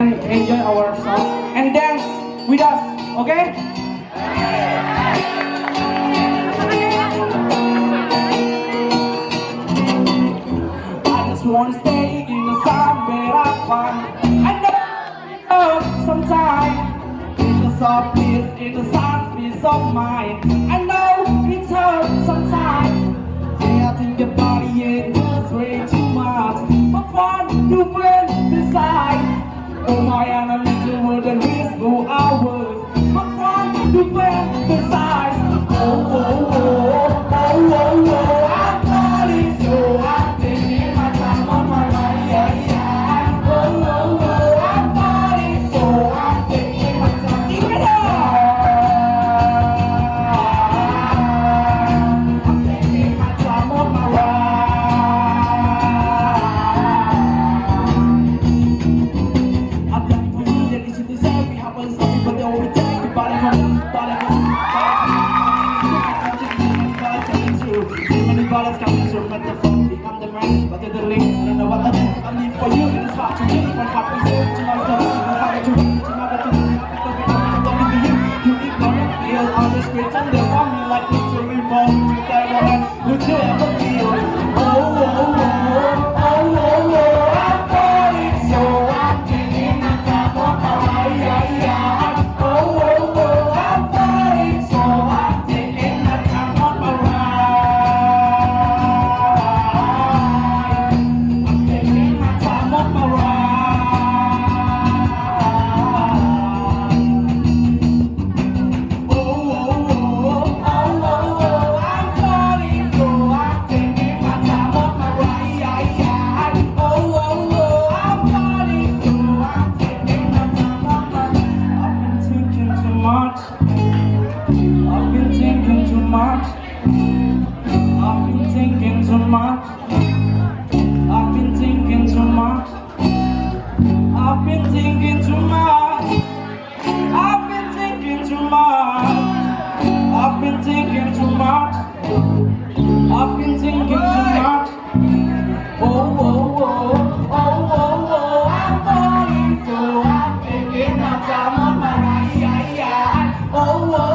enjoy our song and dance with us, okay? I just wanna stay in the sun where I find I know it sometimes. In the soft peace, in the sun peace of mind I know it hurts sometimes. Yeah, I think your body ain't just way too much. But fun you bring beside Oh my enemy, you whisper hours. But fun you bring beside I live for you. it's hard to live One heart is To much. I've been thinking too much. I've been thinking too much. I've been thinking too much. I've been thinking too much. I've been thinking too much. I've been thinking too much. I've been thinking too much. Oh oh, oh, oh, oh, oh, oh, oh. I'm falling, so I'm thinking that I'm on my yeah, yeah. Oh, oh.